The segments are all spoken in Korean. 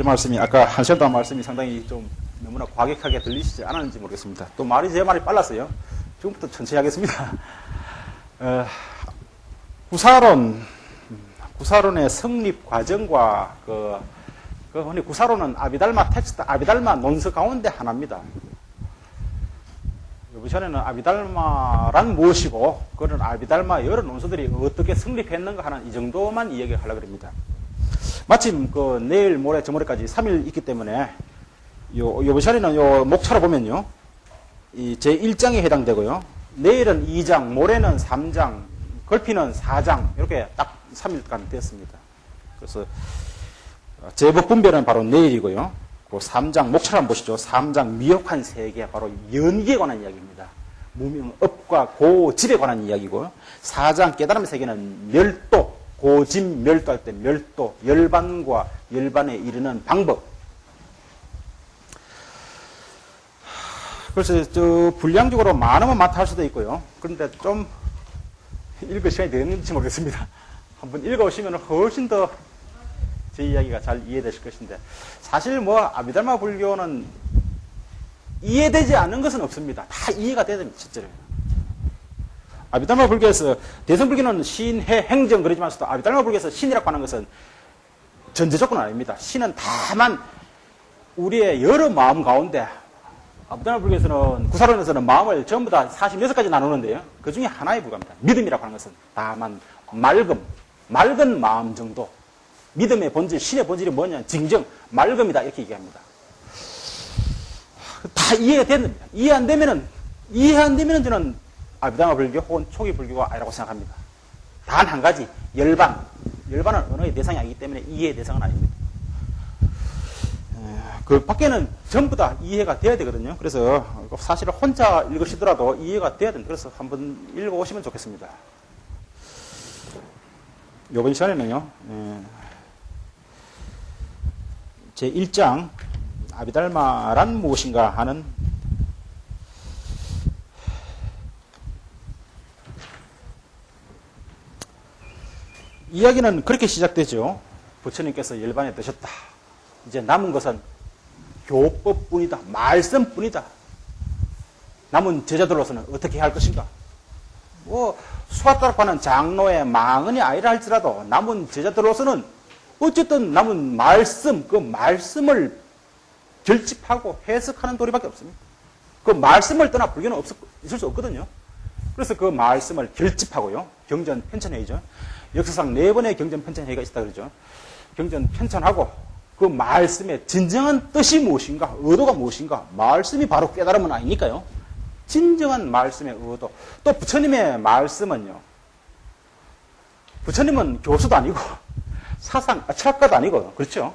제 말씀이 아까 한 시간 동안 말씀이 상당히 좀 너무나 과격하게 들리시지 않았는지 모르겠습니다. 또 말이 제 말이 빨랐어요. 지금부터 천천히 하겠습니다. 어, 구사론, 구사론의 성립 과정과 그, 그 흔히 구사론은 아비달마 텍스트, 아비달마 논서 가운데 하나입니다. 이전에는 아비달마란 무엇이고, 그런 아비달마 여러 논서들이 어떻게 성립했는가 하는 이 정도만 이야기를 하려고 합니다. 마침 그 내일 모레 저모레까지 3일 있기 때문에 요, 요 시간에는 요 목차로 보면요. 이 제 1장에 해당되고요. 내일은 2장, 모레는 3장, 걸피는 4장, 이렇게 딱 3일간 되었습니다. 그래서 제법 분별은 바로 내일이고요. 그 3장, 목차를 한번 보시죠. 3장 미혹한 세계, 바로 연기에 관한 이야기입니다. 무명업과 고집에 관한 이야기고, 4장 깨달음의 세계는 멸도, 고집 멸도할 때 멸도, 열반과 열반에 이르는 방법. 그래서 저 분량적으로 많으면 많다 할 수도 있고요. 그런데 좀 읽을 시간이 되는지 모르겠습니다. 한번 읽어오시면 훨씬 더 제 이야기가 잘 이해되실 것인데 사실 뭐 아비달마 불교는 이해되지 않는 것은 없습니다. 다 이해가 돼야 됩니다. 실제로. 아비달마 불교에서 대성 불교는 신, 해, 행정 그러지만서도 아비달마 불교에서 신이라고 하는 것은 전제 조건은 아닙니다. 신은 다만 우리의 여러 마음 가운데 아비달마 불교에서는 구사론에서는 마음을 전부 다 46가지 나누는데요. 그 중에 하나에 불과합니다. 믿음이라고 하는 것은 다만 맑음, 맑은 마음 정도. 믿음의 본질, 신의 본질이 뭐냐? 징정, 맑음이다. 이렇게 얘기합니다. 다 이해가 됩니다. 이해 안 되면은, 이해 안 되면은 저는 아비다마 불교 혹은 초기 불교가 아니라고 생각합니다. 단 한 가지, 열반. 열반은 언어의 대상이 아니기 때문에 이해의 대상은 아닙니다. 그 밖에는 전부 다 이해가 돼야 되거든요. 그래서 사실 혼자 읽으시더라도 이해가 돼야 됩니다. 그래서 한번 읽어보시면 좋겠습니다. 요번 시간에는요, 제 1장, 아비달마란 무엇인가 하는 이야기는 그렇게 시작되죠. 부처님께서 열반에 드셨다. 이제 남은 것은 교법뿐이다. 말씀뿐이다. 남은 제자들로서는 어떻게 할 것인가? 뭐 수화따라고 하는 장로의 망언이 아니라 할지라도 남은 제자들로서는 어쨌든 남은 말씀, 그 말씀을 결집하고 해석하는 도리밖에 없습니다. 그 말씀을 떠나 불교는 없, 있을 수 없거든요. 그래서 그 말씀을 결집하고요. 경전 편찬회의죠. 역사상 네 번의 경전 편찬회의가 있다 그러죠. 경전 편찬하고 그 말씀의 진정한 뜻이 무엇인가, 의도가 무엇인가, 말씀이 바로 깨달음은 아니니까요. 진정한 말씀의 의도. 또 부처님의 말씀은요. 부처님은 교수도 아니고 사상, 아, 철학가도 아니고 그렇죠.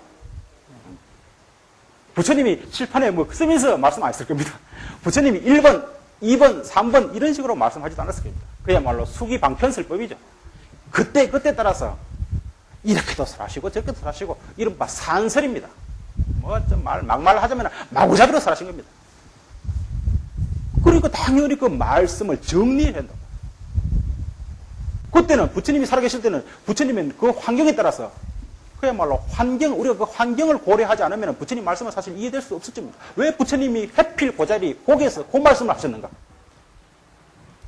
부처님이 칠판에 뭐 쓰면서 말씀 안 했을 겁니다. 부처님이 1번, 2번, 3번 이런 식으로 말씀하지도 않았을 겁니다. 그야말로 수기방편설법이죠. 그때 그때 따라서 이렇게도 설하시고 저렇게도 설하시고 이른바 산설입니다. 뭐좀말 막말 하자면 마구잡이로 설하신 겁니다. 그러니까 당연히 그 말씀을 정리해야 한다. 그때는 부처님이 살아계실 때는 부처님은 그 환경에 따라서 그야말로 환경, 우리가 그 환경을 고려하지 않으면 부처님 말씀은 사실 이해될 수 없을 겁니다. 왜 부처님이 해필 그 자리, 거기에서 그 말씀을 하셨는가?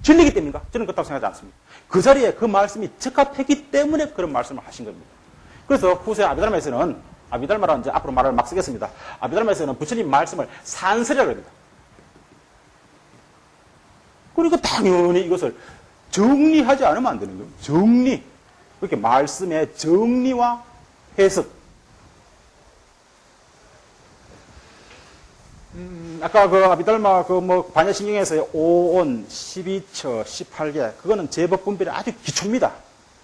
진리기 때문인가? 저는 그렇다고 생각하지 않습니다. 그 자리에 그 말씀이 적합했기 때문에 그런 말씀을 하신 겁니다. 그래서 후세 아비달마에서는 아비달마라는 이제 앞으로 말을 막 쓰겠습니다. 아비달마에서는 부처님 말씀을 산설이라고 합니다. 그러니까 당연히 이것을 정리하지 않으면 안 되는 거예요. 정리. 그렇게 말씀의 정리와 해석. 아까 그 아비달마 그 뭐 반야신경에서의 5온, 12처, 18개 그거는 제법 분별이 아주 기초입니다.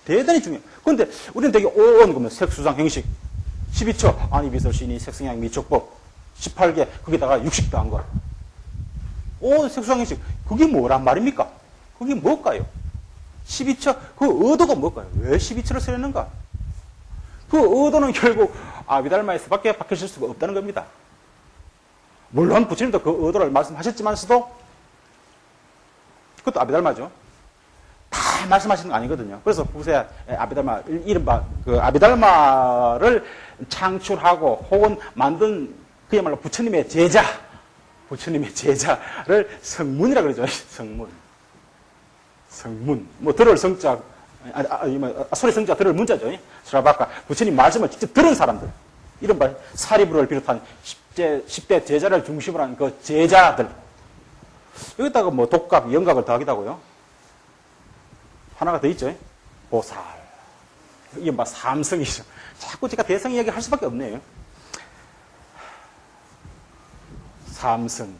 대단히 중요해요. 그런데 우리는 되게 5온 그러면 색수상 형식, 12처 아니 비설신이 색성향 미촉법, 18개 거기다가 60 더한 거. 5온 색수상 형식 그게 뭐란 말입니까? 그게 뭘까요? 12처 그 의도가 뭘까요? 왜 12처를 쓰였는가? 그 의도는 결국 아비달마에서밖에 박혀질 수가 없다는 겁니다. 물론 부처님도 그 의도를 말씀하셨지만서도 그것도 아비달마죠. 다 말씀하시는 거 아니거든요. 그래서 후세 아비달마, 이른바 그 아비달마를 창출하고 혹은 만든 그야말로 부처님의 제자, 부처님의 제자를 성문이라 그러죠. 성문. 성문. 뭐, 들을 성자, 아, 아, 뭐, 아, 소리 성자 들을 문자죠. 스라바카. 부처님 말씀을 직접 들은 사람들. 이른바 사리부를 비롯한 10대, 10대 제자를 중심으로 한 그 제자들. 여기다가 뭐 독각, 영각을 더하기다고요. 하나가 더 있죠. 보살. 이게 막 삼성이죠. 자꾸 제가 대성 이야기 할 수밖에 없네요. 삼성.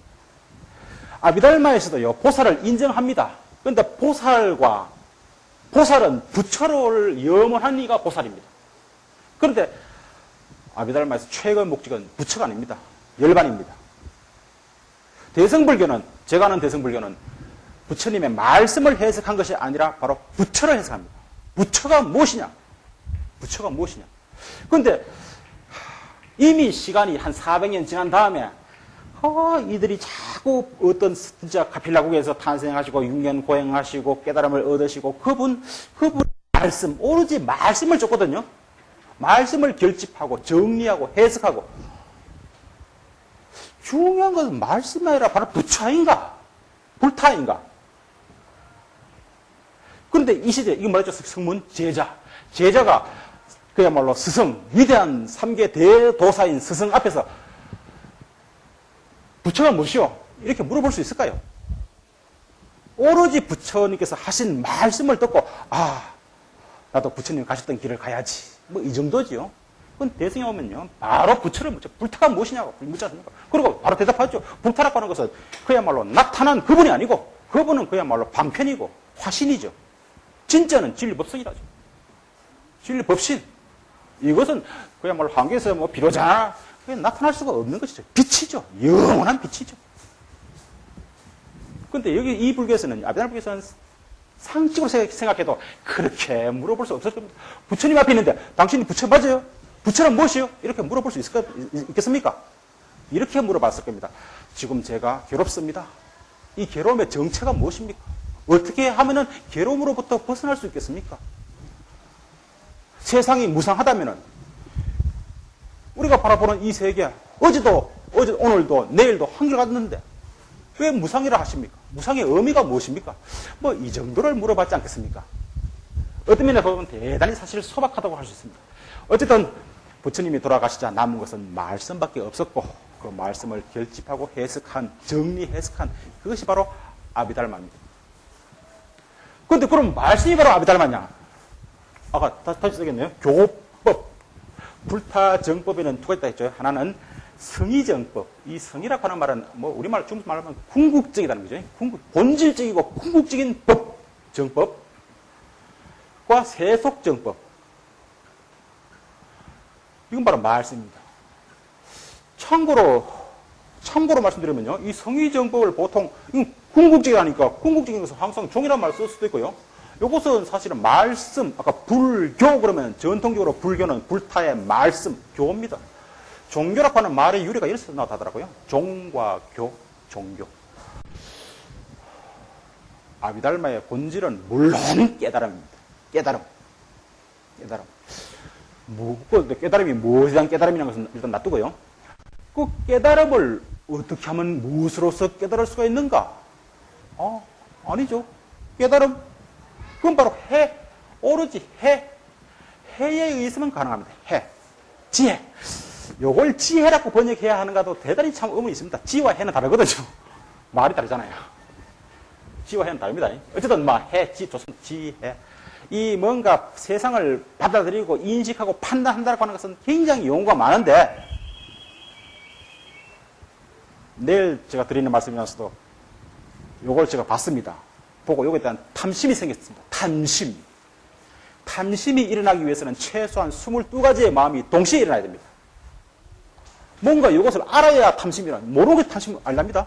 아비달마에서도요, 보살을 인정합니다. 그런데 보살과, 보살은 부처를 염원한 이가 보살입니다. 그런데 아비달마에서 최고의 목적은 부처가 아닙니다. 열반입니다. 대성불교는, 제가 아는 대성불교는 부처님의 말씀을 해석한 것이 아니라 바로 부처를 해석합니다. 부처가 무엇이냐? 부처가 무엇이냐? 그런데 이미 시간이 한 400년 지난 다음에 어, 이들이 자꾸 어떤 진짜 카필라국에서 탄생하시고 6년 고행하시고 깨달음을 얻으시고 그분 그분 말씀 오로지 말씀을 줬거든요. 말씀을 결집하고 정리하고 해석하고. 중요한 것은 말씀이 아니라 바로 부처인가? 불타인가? 그런데 이 시대 이거 뭐죠? 성문 제자. 제자가 그야말로 스승 위대한 삼계 대도사인 스승 앞에서 부처가 무엇이요? 이렇게 물어볼 수 있을까요? 오로지 부처님께서 하신 말씀을 듣고 아 나도 부처님 가셨던 길을 가야지 뭐 이 정도지요. 그건 대승에 오면요 바로 부처를 묻죠. 불타가 무엇이냐고 묻지 않습니까? 그리고 바로 대답하죠. 불타라고 하는 것은 그야말로 나타난 그분이 아니고 그분은 그야말로 방편이고 화신이죠. 진짜는 진리법성이라죠. 진리법신. 이것은 그야말로 한계에서 뭐 비로자 나타날 수가 없는 것이죠. 빛이죠. 영원한 빛이죠. 근데 여기 이 불교에서는, 아비달 불교에서는 상식으로 생각해도 그렇게 물어볼 수 없을 겁니다. 부처님 앞에 있는데 당신이 부처 맞아요? 부처는 무엇이요? 이렇게 물어볼 수 있을, 있겠습니까? 이렇게 물어봤을 겁니다. 지금 제가 괴롭습니다. 이 괴로움의 정체가 무엇입니까? 어떻게 하면은 괴로움으로부터 벗어날 수 있겠습니까? 세상이 무상하다면은 우리가 바라보는 이 세계 어제도 어제 오늘도 내일도 한결같는데 왜 무상이라 하십니까? 무상의 의미가 무엇입니까? 뭐 이 정도를 물어봤지 않겠습니까? 어떤 면에 보면 대단히 사실 소박하다고 할 수 있습니다. 어쨌든 부처님이 돌아가시자 남은 것은 말씀밖에 없었고 그 말씀을 결집하고 해석한 정리 해석한 그것이 바로 아비달마입니다. 그런데 그럼 말씀이 바로 아비달마냐? 아까 다시 쓰겠네요. 교법 불타정법에는 두가 있다 했죠. 하나는 성의정법. 이 성이라고 하는 말은 뭐 우리말 중국 말로 하면 궁극적이라는 거죠. 궁극, 본질적이고 궁극적인 법, 정법과 세속정법. 이건 바로 말씀입니다. 참고로 참고로 말씀드리면요. 이 성의정법을 보통 궁극적이라니까 궁극적인 것은 항상 종이란 말을 쓸 수도 있고요. 이것은 사실은 말씀, 아까 불교 그러면 전통적으로 불교는 불타의 말씀, 교입니다. 종교라고 하는 말의 유래가 이래서 나타나더라고요. 종과 교, 종교. 아비달마의 본질은 물론 깨달음입니다. 깨달음. 깨달음. 뭐, 깨달음이 무엇에 대한 깨달음이라는 것은 일단 놔두고요. 그 깨달음을 어떻게 하면 무엇으로서 깨달을 수가 있는가? 어, 아니죠. 깨달음. 그건 바로 해. 오로지 해. 해에 의해서만 가능합니다. 해. 지혜. 요걸 지혜라고 번역해야 하는가도 대단히 참 의문이 있습니다. 지와 해는 다르거든요. 말이 다르잖아요. 지와 해는 다릅니다. 어쨌든 막 해, 지, 좋습니다. 지혜. 이 뭔가 세상을 받아들이고 인식하고 판단한다고 하는 것은 굉장히 용어가 많은데 내일 제가 드리는 말씀이면서도 요걸 제가 봤습니다. 보고 요거에 대한 탐심이 생겼습니다. 탐심. 탐심이 일어나기 위해서는 최소한 22가지의 마음이 동시에 일어나야 됩니다. 뭔가 이것을 알아야 탐심이라. 모르게 탐심 알랍니다.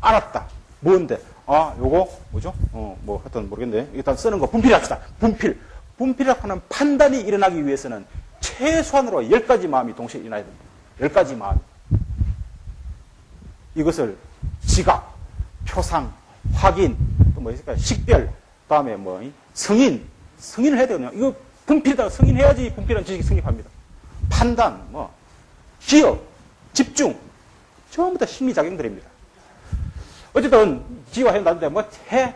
알았다. 뭔데? 아, 요거, 뭐죠? 어, 뭐, 하여튼 모르겠네. 일단 쓰는 거 분필 합시다. 분필. 분필이라고 하는 판단이 일어나기 위해서는 최소한으로 10가지 마음이 동시에 일어나야 됩니다. 10가지 마음. 이것을 지각, 표상, 확인, 또 뭐 있을까요? 식별, 다음에 뭐, 승인, 승인을 해야 되거든요. 이거 분필에다가 승인해야지 분필은 지식이 성립합니다. 판단, 뭐, 기억, 집중, 전부 다 심리작용들입니다. 어쨌든, 지와 해 나는데, 뭐, 해, 해.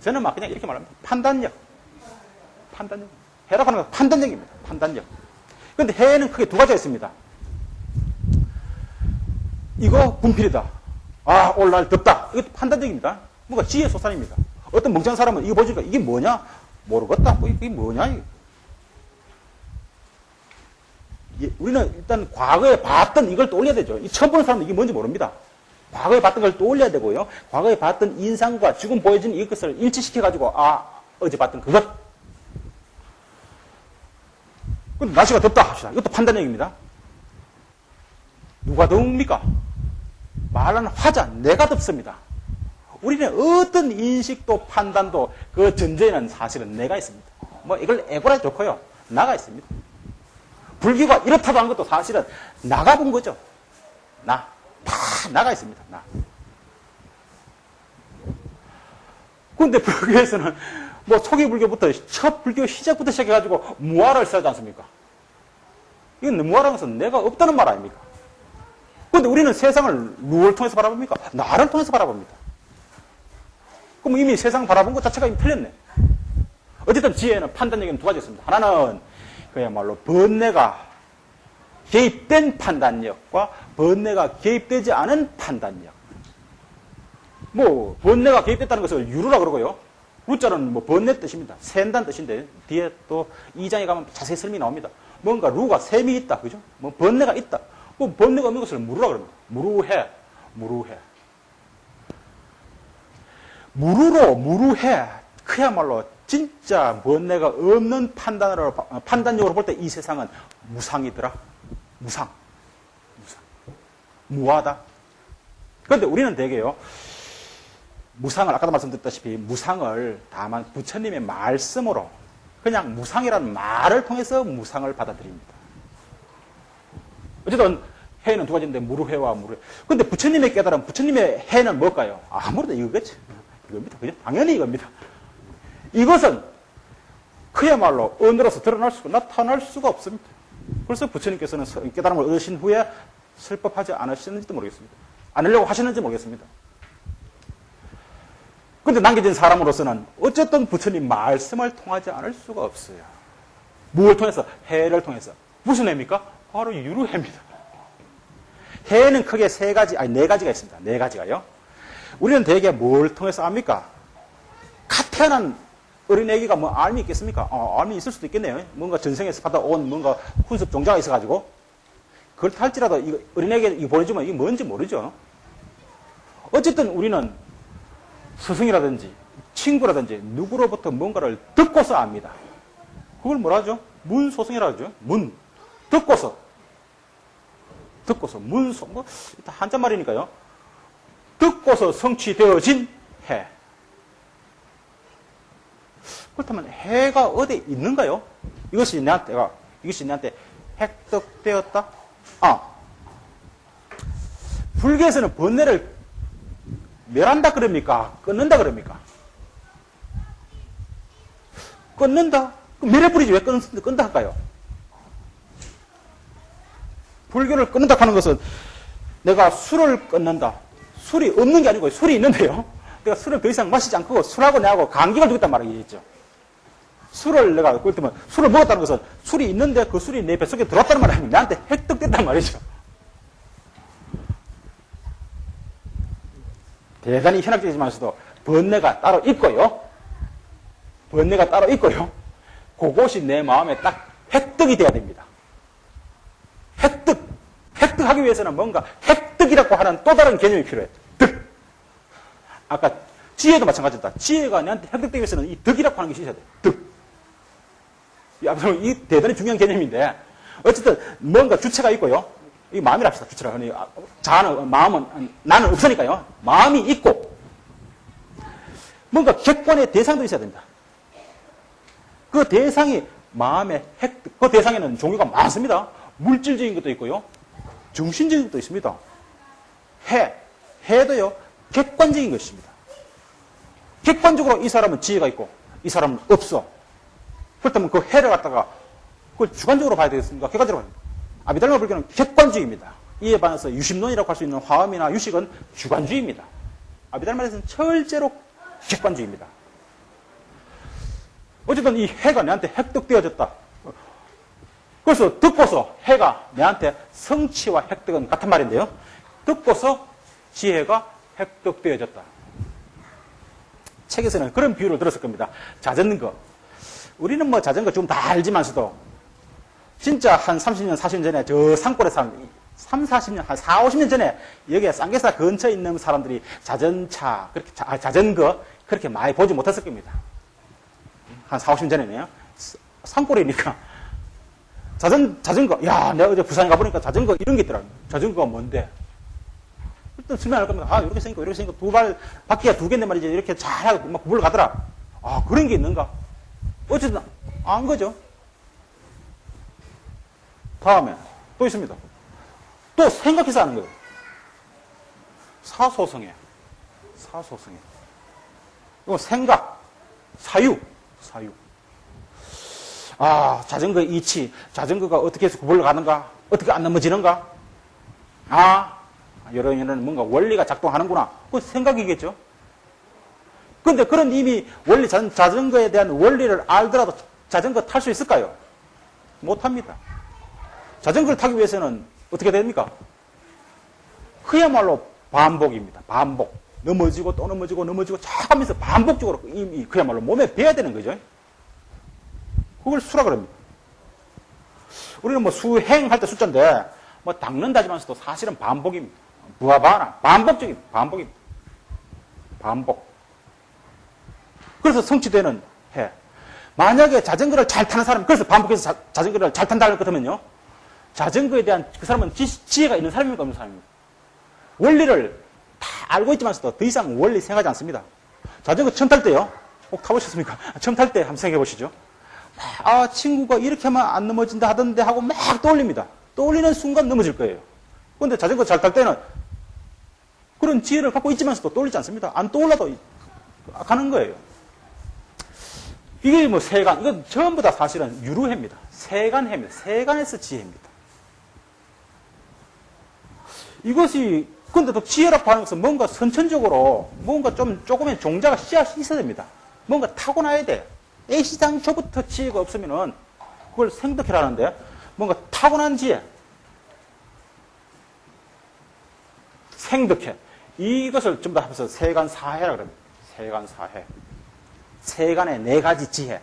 저는 막 그냥 이렇게 말합니다. 판단력. 판단력. 해라고 하는 건 판단력입니다. 판단력. 근데 해는 크게 두 가지가 있습니다. 이거 분필이다. 아, 오늘 날 덥다. 이것도 판단적입니다. 뭔가 지혜 소산입니다. 어떤 멍청한 사람은 이거 보니까 이게 뭐냐? 모르겠다. 뭐 이게 뭐냐? 이게. 예, 우리는 일단 과거에 봤던 이걸 떠올려야 되죠. 이 처음 보는 사람은 이게 뭔지 모릅니다. 과거에 봤던 걸 떠올려야 되고요. 과거에 봤던 인상과 지금 보여진 이것을 일치시켜가지고, 아, 어제 봤던 그것. 근데 날씨가 덥다 합시다. 이것도 판단력입니다. 누가 더웁니까? 말하는 화자, 내가 덥습니다. 우리는 어떤 인식도 판단도 그 전제에는 사실은 내가 있습니다. 뭐 이걸 에고라 좋고요. 나가 있습니다. 불교가 이렇다고 한 것도 사실은 나가 본 거죠. 나. 다 나가 있습니다. 나. 근데 불교에서는 뭐 초기 불교부터 첫 불교 시작부터 시작해가지고 무화를 써지 않습니까? 이건 무화라는 것은 내가 없다는 말 아닙니까? 근데 우리는 세상을 누굴 통해서 바라봅니까? 나를 통해서 바라봅니다. 그럼 이미 세상 바라본 것 자체가 이미 틀렸네. 어쨌든 지혜는 판단력에는 두 가지 있습니다. 하나는 그야말로 번뇌가 개입된 판단력과 번뇌가 개입되지 않은 판단력. 뭐 번뇌가 개입됐다는 것을 유루라 그러고요. 루자는 뭐 번뇌 뜻입니다. 샌다는 뜻인데 뒤에 또 2장에 가면 자세히 설명이 나옵니다. 뭔가 루가 셈이 있다. 그죠? 뭐 번뇌가 있다. 뭐 번뇌가 없는 것을 무루라 그럽니다. 무루해. 무루해. 무루로 무루해. 그야말로 진짜 번뇌가 없는 판단으로 판단력으로 볼 때 이 세상은 무상이더라. 무상. 무상. 무하다. 그런데 우리는 대개요. 무상을 아까도 말씀드렸다시피 무상을 다만 부처님의 말씀으로 그냥 무상이라는 말을 통해서 무상을 받아들입니다. 어쨌든 해는 두 가지인데 무르해와 무르해. 근데 부처님의 깨달음, 부처님의 해는 뭘까요? 아무래도 이거겠지. 이겁니다. 그죠? 당연히 이겁니다. 이것은 그야말로 언어로서 드러날 수가, 나타날 수가 없습니다. 그래서 부처님께서는 깨달음을 얻으신 후에 슬퍼하지 않으시는지도 모르겠습니다. 않으려고 하시는지 모르겠습니다. 근데 남겨진 사람으로서는 어쨌든 부처님 말씀을 통하지 않을 수가 없어요. 무엇을 통해서? 해를 통해서. 무슨 해입니까? 바로 유루해입니다. 해는 크게 세 가지, 아니 네 가지가 있습니다. 네 가지가요. 우리는 대개 뭘 통해서 압니까? 갓 태어난 어린애기가 뭐 알미 있겠습니까? 어, 알미 있을 수도 있겠네요. 뭔가 전생에서 받아온 뭔가 훈습 종자가 있어가지고. 그렇다 할지라도 이거 어린애기 이거 보내주면 이게 뭔지 모르죠. 어쨌든 우리는 스승이라든지 친구라든지 누구로부터 뭔가를 듣고서 압니다. 그걸 뭐라 하죠? 문소승이라 하죠. 문. 듣고서. 듣고서. 문소. 뭐, 한자말이니까요. 듣고서 성취되어진 해. 그렇다면 해가 어디 있는가요? 이것이 내한테가, 이것이 내한테 획득되었다? 아. 불교에서는 번뇌를 멸한다 그럽니까? 끊는다 그럽니까? 끊는다? 멸해버리지 왜 끊, 끈다 할까요? 불교를 끊는다 하는 것은 내가 술을 끊는다. 술이 없는 게 아니고 술이 있는데요. 내가 술을 더 이상 마시지 않고 술하고 내하고 감기가 되겠단 말이겠죠. 술을 내가 그렇다면 술을 먹었다는 것은 술이 있는데 그 술이 내 뱃속에 들어왔다는 말이 아니고 나한테 획득됐단 말이죠. 대단히 현학적이지만서도 번뇌가 따로 있고요. 번뇌가 따로 있고요. 그것이 내 마음에 딱 획득이 돼야 됩니다. 획득. 획득하기 위해서는 뭔가 획득이라고 하는 또 다른 개념이 필요해. 득. 아까 지혜도 마찬가지다. 지혜가 내한테 획득되기 위해서는 이 득이라고 하는 것이 있어야 돼. 득. 이 대단히 중요한 개념인데 어쨌든 뭔가 주체가 있고요. 이 마음이랍시다. 주체라. 아, 자는, 마음은, 나는 없으니까요. 마음이 있고, 뭔가 객관의 대상도 있어야 됩니다. 그 대상이 마음의 핵, 그 대상에는 종류가 많습니다. 물질적인 것도 있고요. 중심적인 것도 있습니다. 해, 해도요, 객관적인 것입니다. 객관적으로 이 사람은 지혜가 있고 이 사람은 없어. 그렇다면 그 해를 갖다가 그걸 주관적으로 봐야 되겠습니까? 객관적으로 봐야 됩니다. 아비달마 불교는 객관주의입니다. 이에 반해서 유심론이라고 할 수 있는 화엄이나 유식은 주관주의입니다. 아비달마에서는 철제로 객관주의입니다. 어쨌든 이 해가 내한테 획득되어졌다. 그래서 듣고서 해가 내한테 성취와 획득은 같은 말인데요. 듣고서 지혜가 획득되어졌다. 책에서는 그런 비유를 들었을 겁니다. 자전거. 우리는 뭐 자전거 좀다 알지만서도 진짜 한 30년, 40년 전에 저 산골에 산 3, 40년, 한 4, 50년 전에 여기에 쌍계사 근처에 있는 사람들이 자전차, 그렇게 자, 아, 자전거 그렇게 많이 보지 못했을 겁니다. 한 4, 50년 전에네요. 산골이니까 자전, 자전거. 야, 내가 어제 부산에 가보니까 자전거 이런 게 있더라고요. 자전거가 뭔데? 일단 설명할 겁니다. 아, 이렇게 생기고, 이렇게 생기고, 두 발, 바퀴가 두 개인데 말이지. 이렇게 잘하고 막 굴러가더라. 아, 그런 게 있는가? 어쨌든, 안 거죠. 다음에, 또 있습니다. 또 생각해서 하는 거예요. 사소성애. 사소성애. 이거 생각, 사유, 사유. 아, 자전거 이치, 자전거가 어떻게 해서 굴러 가는가? 어떻게 안 넘어지는가? 아, 이런 이런 뭔가 원리가 작동하는구나. 그 생각이겠죠. 근데 그런 이미 원리, 자- 자전거에 대한 원리를 알더라도 자전거 탈 수 있을까요? 못 합니다. 자전거를 타기 위해서는 어떻게 됩니까? 그야말로 반복입니다. 반복. 넘어지고 또 넘어지고 넘어지고 쫙 하면서 반복적으로 이미 그야말로 몸에 배야 되는 거죠. 그걸 수라 그럽니다. 우리는 뭐 수행할 때 숫자인데 뭐 닦는다지만서도 사실은 반복입니다. 부하바나 반복적인 반복입니다. 반복. 그래서 성취되는 해. 만약에 자전거를 잘 타는 사람, 그래서 반복해서 자, 자전거를 잘 탄다는 것 같으면요. 자전거에 대한 그 사람은 지, 지혜가 있는 사람입니까? 없는 사람입니까? 원리를 다 알고 있지만서도 더 이상 원리 생각하지 않습니다. 자전거 처음 탈 때요. 꼭 타보셨습니까? 처음 탈 때 한번 생각해 보시죠. 아, 친구가 이렇게 하면 안 넘어진다 하던데 하고 막 떠올립니다. 떠올리는 순간 넘어질 거예요. 그런데 자전거 잘 탈 때는 그런 지혜를 갖고 있지만서도 떠올리지 않습니다. 안 떠올라도 가는 거예요. 이게 뭐 세간, 이건 전부 다 사실은 유루해입니다. 세간해입니다. 세간에서 지혜입니다. 이것이, 근데 또 지혜라고 하는 것은 뭔가 선천적으로, 뭔가 좀, 조금의 종자가 씨앗이 있어야 됩니다. 뭔가 타고나야 돼. 애시장초부터 지혜가 없으면은, 그걸 생득해라는데, 뭔가 타고난 지혜. 생득해. 이것을 다 합해서 세간사해라 그럽니다. 세간사해. 세간의 네 가지 지혜.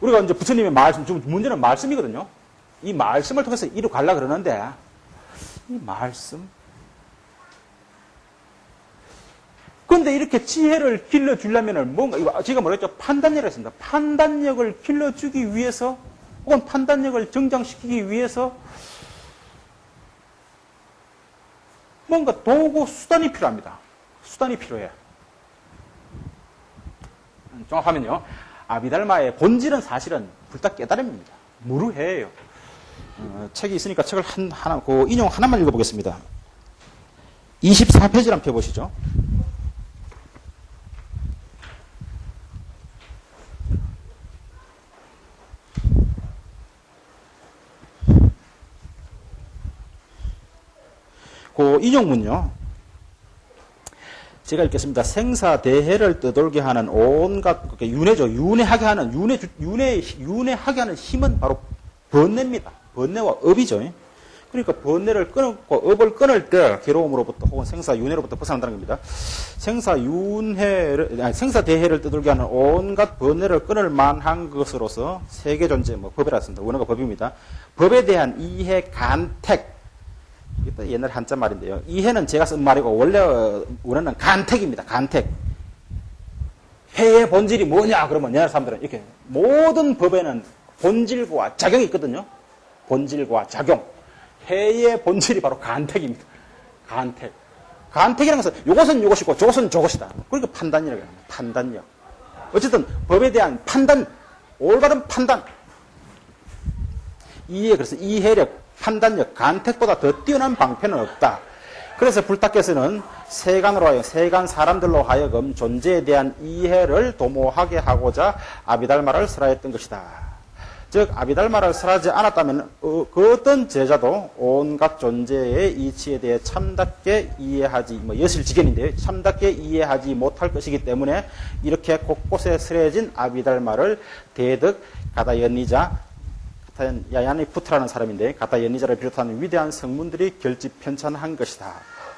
우리가 이제 부처님의 말씀, 문제는 말씀이거든요. 이 말씀을 통해서 이루 갈라 그러는데, 이 말씀. 그런데 이렇게 지혜를 길러주려면은 뭔가, 제가 뭐랬죠? 판단력을 했습니다. 판단력을 길러주기 위해서, 혹은 판단력을 정장시키기 위해서, 뭔가 도구, 수단이 필요합니다. 수단이 필요해. 정확하면요. 아비달마의 본질은 사실은 불다 깨달음입니다. 무르해요. 어, 책이 있으니까 책을 한, 하나, 그 인용 하나만 읽어보겠습니다. 24페이지를 한번 펴보시죠. 그 인용문요. 제가 읽겠습니다. 생사 대해를 떠돌게 하는 온갖 윤회죠. 윤회하게 하는 윤회 윤회 윤회하게 하는 힘은 바로 번뇌입니다. 번뇌와 업이죠. 그러니까 번뇌를 끊고 업을 끊을 때 괴로움으로부터 혹은 생사 윤회로부터 벗어난다는 겁니다. 생사 윤회를 아니, 생사 대해를 떠돌게 하는 온갖 번뇌를 끊을 만한 것으로서 세계 존재 뭐 법이라 습니다 원어가 법입니다. 법에 대한 이해 간택 이것도 옛날 한자 말인데요. 이해는 제가 쓴 말이고 원래 원어는 간택입니다. 간택. 해의 본질이 뭐냐 그러면 옛날 사람들은 이렇게 모든 법에는 본질과 작용이 있거든요. 본질과 작용. 해의 본질이 바로 간택입니다. 간택. 간택이라는 것은 이것은 이것이고 저것은 저것이다. 그러니까 판단이라고 합니다. 판단력. 어쨌든 법에 대한 판단, 올바른 판단. 이해, 그래서 이해력, 판단력, 간택보다 더 뛰어난 방편은 없다. 그래서 불타께서는 세간으로 하여 세간 사람들로 하여금 존재에 대한 이해를 도모하게 하고자 아비달마를 설하였던 것이다. 즉 아비달마를 설하지 않았다면 어, 그 어떤 제자도 온갖 존재의 이치에 대해 참답게 이해하지 뭐 여실지견인데요. 참답게 이해하지 못할 것이기 때문에 이렇게 곳곳에 설해진 아비달마를 대득 가다연리자 야야니 푸트라는 사람인데 가타 연리자를 비롯한 위대한 성문들이 결집 편찬한 것이다.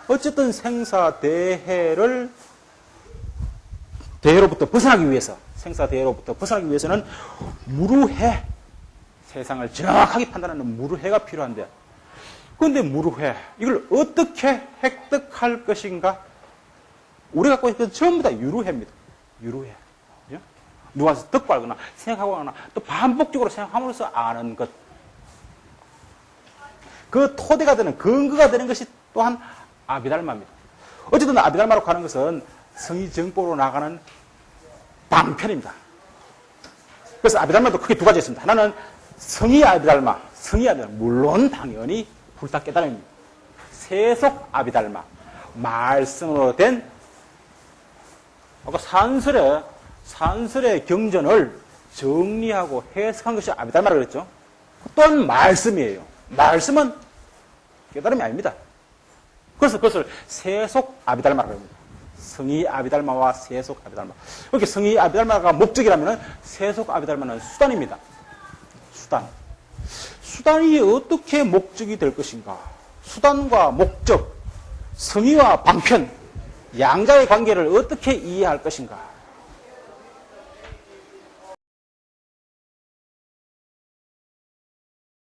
어쨌든 생사 대해를 대해로부터 벗어나기 위해서 생사 대해로부터 벗어나기 위해서는 무루해 세상을 정확하게 판단하는 무루해가 필요한데 그런데 무루해 이걸 어떻게 획득할 것인가? 우리가 갖고 있는 건 전부 다 유루해입니다. 유루해. 예? 누가서 듣고 알거나 생각하고 하거나 또 반복적으로 생각함으로써 아는 것. 그 토대가 되는 근거가 되는 것이 또한 아비달마입니다. 어쨌든 아비달마로 가는 것은 성의 정보로 나가는 방편입니다. 그래서 아비달마도 크게 두 가지 있습니다. 하나는 성의 아비달마, 성의 아비달마. 물론 당연히 불타 깨달음입니다. 세속 아비달마. 말씀으로 된 아까 산설의 산설의 경전을 정리하고 해석한 것이 아비달마라고 그랬죠. 또한 말씀이에요. 말씀은 깨달음이 아닙니다. 그래서 그것을 세속 아비달마라고 합니다. 성의 아비달마와 세속 아비달마. 그렇게 성의 아비달마가 목적이라면 세속 아비달마는 수단입니다. 수단. 수단이 어떻게 목적이 될 것인가? 수단과 목적, 성의와 방편, 양자의 관계를 어떻게 이해할 것인가?